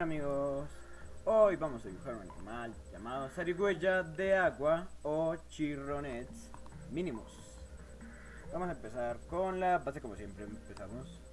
amigos, hoy vamos a dibujar un animal llamado zarigüeya de agua o chirronets mínimos. Vamos a empezar con la base como siempre empezamos.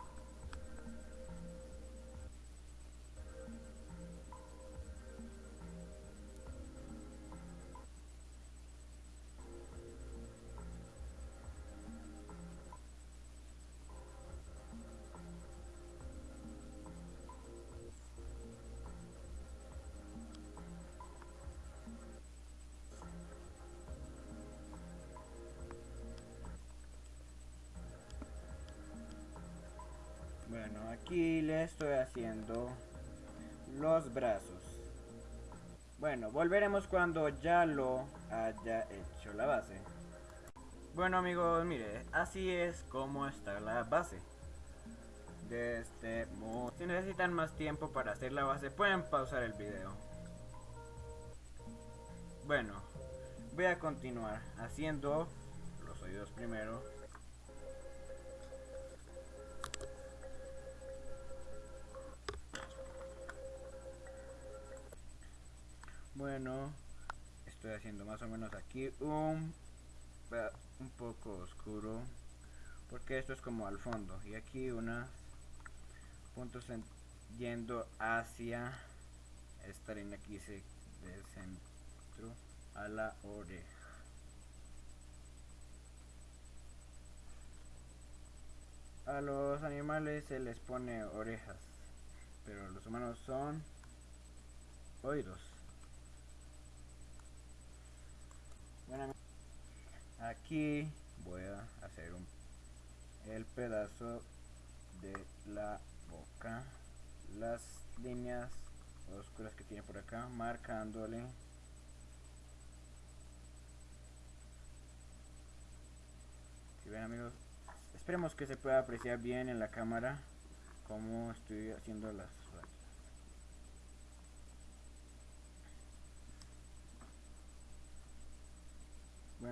Bueno, aquí le estoy haciendo los brazos. Bueno, volveremos cuando ya lo haya hecho la base. Bueno amigos, mire, así es como está la base. De este modo. Si necesitan más tiempo para hacer la base, pueden pausar el video. Bueno, voy a continuar haciendo los oídos primero. Estoy haciendo más o menos aquí un, un poco oscuro. Porque esto es como al fondo. Y aquí unos puntos yendo hacia esta línea aquí se del centro a la oreja. A los animales se les pone orejas, pero los humanos son oídos. Aquí voy a hacer un, el pedazo de la boca las líneas oscuras que tiene por acá marcándole si ven amigos esperemos que se pueda apreciar bien en la cámara como estoy haciendo las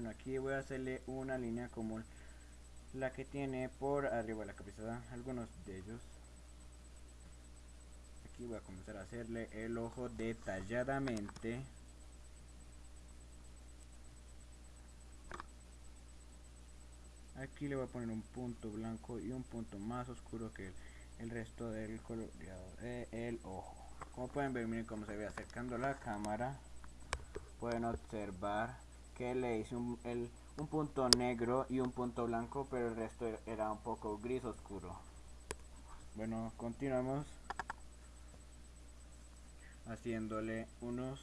aquí voy a hacerle una línea como la que tiene por arriba de la cabeza algunos de ellos. Aquí voy a comenzar a hacerle el ojo detalladamente. Aquí le voy a poner un punto blanco y un punto más oscuro que el, resto del coloreado del ojo. Como pueden ver miren cómo se ve acercando la cámara. Pueden observar que le hice un, un punto negro y un punto blanco, pero el resto era un poco gris oscuro. Bueno, continuamos haciéndole unos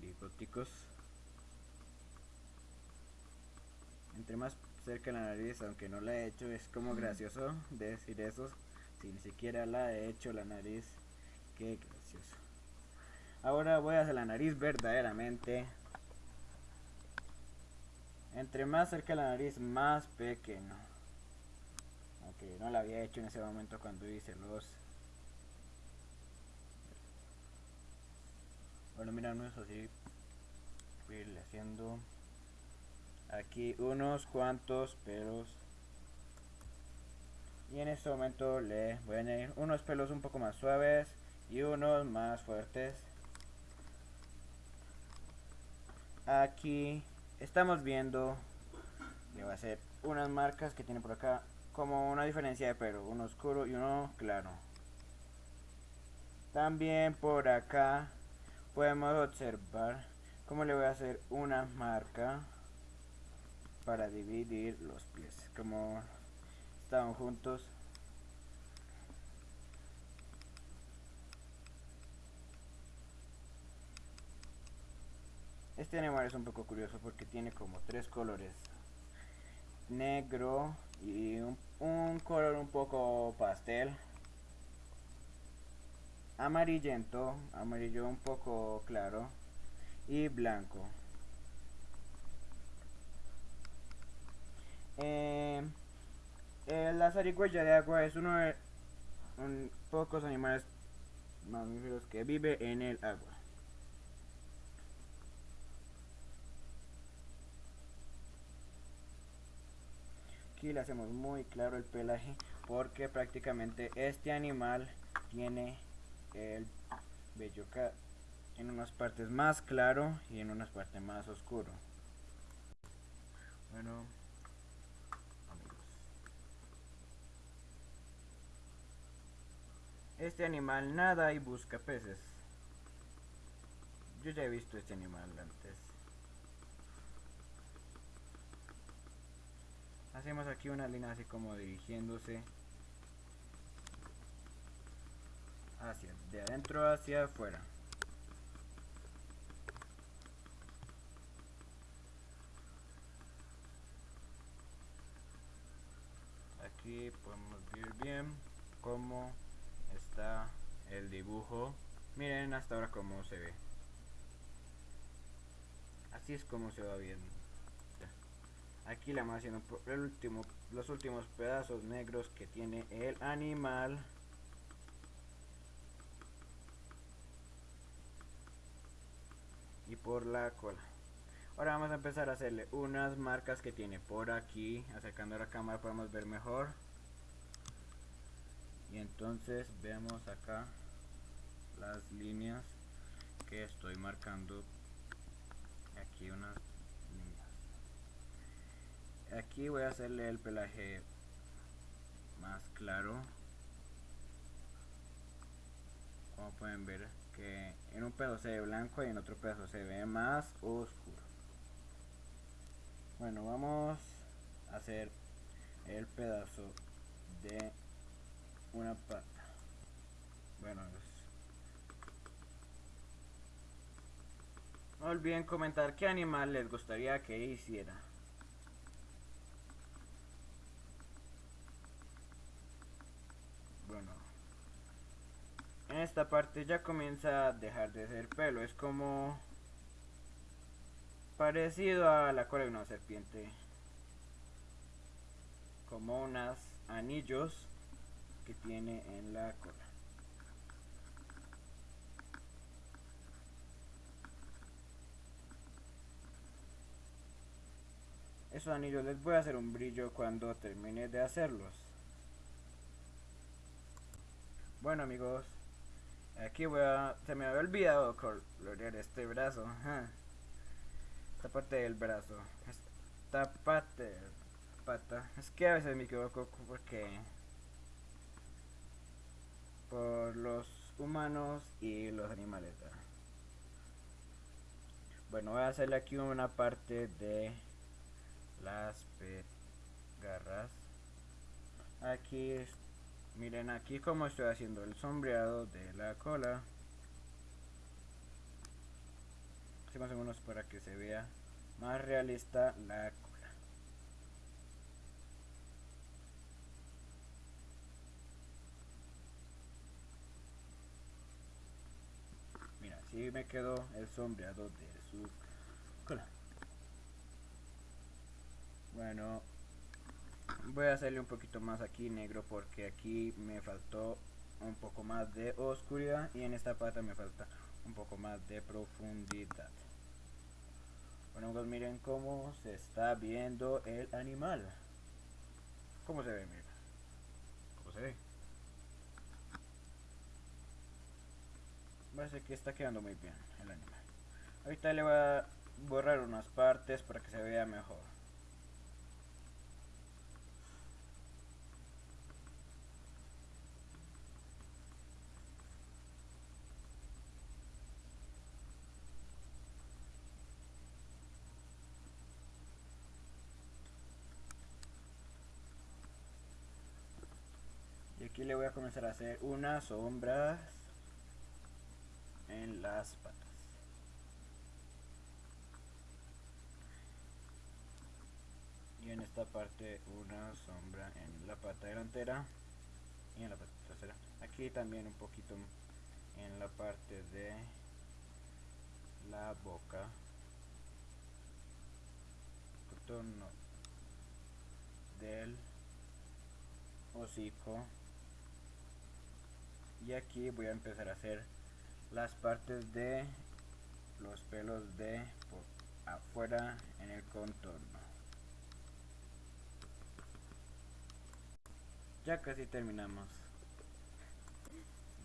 bigoticos. Entre más cerca la nariz, aunque no la he hecho, es como gracioso decir eso. Si ni siquiera la he hecho la nariz, qué gracioso. Ahora voy a hacer la nariz verdaderamente entre más cerca la nariz, más pequeño. Aunque no lo había hecho en ese momento cuando hice los... Bueno, mira, no así. A haciendo aquí unos cuantos pelos. Y en este momento le voy a añadir unos pelos un poco más suaves y unos más fuertes. Aquí estamos viendo le va a hacer unas marcas que tiene por acá como una diferencia de pelo uno oscuro y uno claro. También por acá podemos observar cómo le voy a hacer una marca para dividir los pies como estaban juntos Este animal es un poco curioso porque tiene como tres colores. Negro y un, color un poco pastel. Amarillento, amarillo un poco claro. Y blanco. Eh, la zarigüeya de agua es uno de un, pocos animales mamíferos que vive en el agua. Aquí le hacemos muy claro el pelaje porque prácticamente este animal tiene el vello en unas partes más claro y en unas partes más oscuro. Bueno, Este animal nada y busca peces. Yo ya he visto este animal antes. Hacemos aquí una línea así como dirigiéndose hacia de adentro hacia afuera. Aquí podemos ver bien cómo está el dibujo. Miren hasta ahora cómo se ve. Así es como se va viendo. Aquí la vamos haciendo el último, los últimos pedazos negros que tiene el animal. Y por la cola. Ahora vamos a empezar a hacerle unas marcas que tiene por aquí. Acercando la cámara podemos ver mejor y entonces vemos acá las líneas que estoy marcando aquí unas aquí voy a hacerle el pelaje más claro como pueden ver que en un pedazo se ve blanco y en otro pedazo se ve más oscuro bueno vamos a hacer el pedazo de una pata. Bueno, no olviden comentar qué animal les gustaría que hiciera. Bueno, en esta parte ya comienza a dejar de ser pelo, es como parecido a la cola de una serpiente, como unos anillos que tiene en la cola. Esos anillos les voy a hacer un brillo cuando termine de hacerlos. Bueno amigos, aquí voy a... Se me había olvidado colorear este brazo. Esta parte del brazo. Esta parte... Pata. Es que a veces me equivoco porque por los humanos y los animales. Bueno, voy a hacerle aquí una parte de las garras. Aquí, miren aquí como estoy haciendo el sombreado de la cola. Hacemos unos para que se vea más realista la cola. y me quedó el sombreado de su cola. Bueno, voy a hacerle un poquito más aquí negro porque aquí me faltó un poco más de oscuridad y en esta pata me falta un poco más de profundidad. Bueno, pues miren cómo se está viendo el animal. ¿Cómo se ve? Mira. ¿Cómo se ve? Parece que está quedando muy bien el animal. Ahorita le voy a borrar unas partes para que se vea mejor. Aquí le voy a comenzar a hacer unas sombras en las patas. Y en esta parte una sombra en la pata delantera y en la pata trasera. Aquí también un poquito en la parte de la boca. Contorno del hocico. Y aquí voy a empezar a hacer las partes de los pelos de afuera en el contorno ya casi terminamos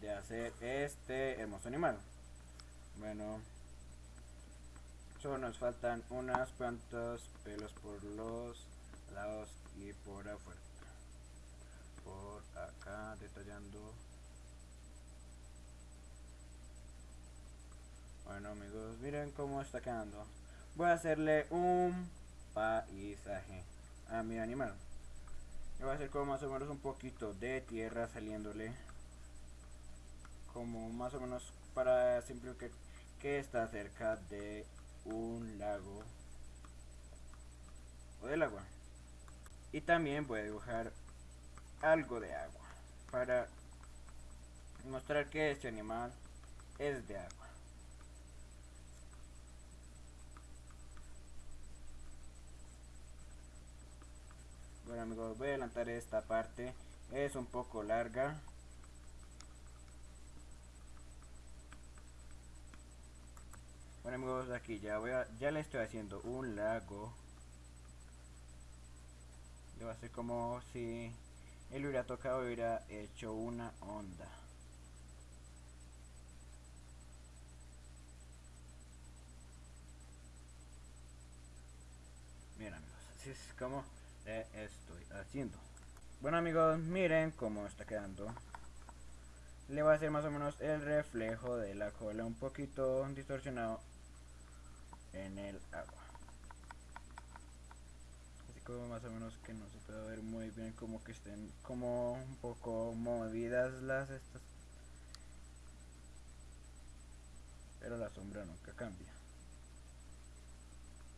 de hacer este hermoso animal. Bueno, solo nos faltan unas cuantos pelos por los lados y por afuera. Por acá detallando. Bueno amigos, miren cómo está quedando. Voy a hacerle un paisaje a mi animal. Le voy a hacer como más o menos un poquito de tierra saliéndole. Como más o menos para simplificar que está cerca de un lago o del agua. Y también voy a dibujar algo de agua para mostrar que este animal es de agua. Bueno amigos, voy a adelantar esta parte. Es un poco larga. Bueno amigos, aquí ya voy a, ya le estoy haciendo un lago. Le va a hacer como si él hubiera tocado hubiera hecho una onda. Bien amigos, así es como estoy haciendo. Bueno amigos, miren cómo está quedando. Le voy a hacer más o menos el reflejo de la cola un poquito distorsionado en el agua. Así como más o menos que no se puede ver muy bien como que estén como un poco movidas las estas. Pero la sombra nunca cambia.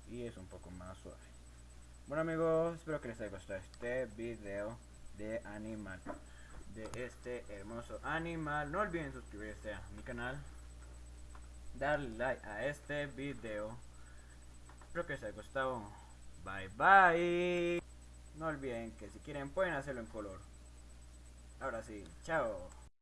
Y es un poco más suave. Bueno amigos, espero que les haya gustado este video de animal De este hermoso animal. No olviden suscribirse a mi canal Darle like a este video. Espero que les haya gustado. Bye bye. No olviden que si quieren pueden hacerlo en color. Ahora sí, chao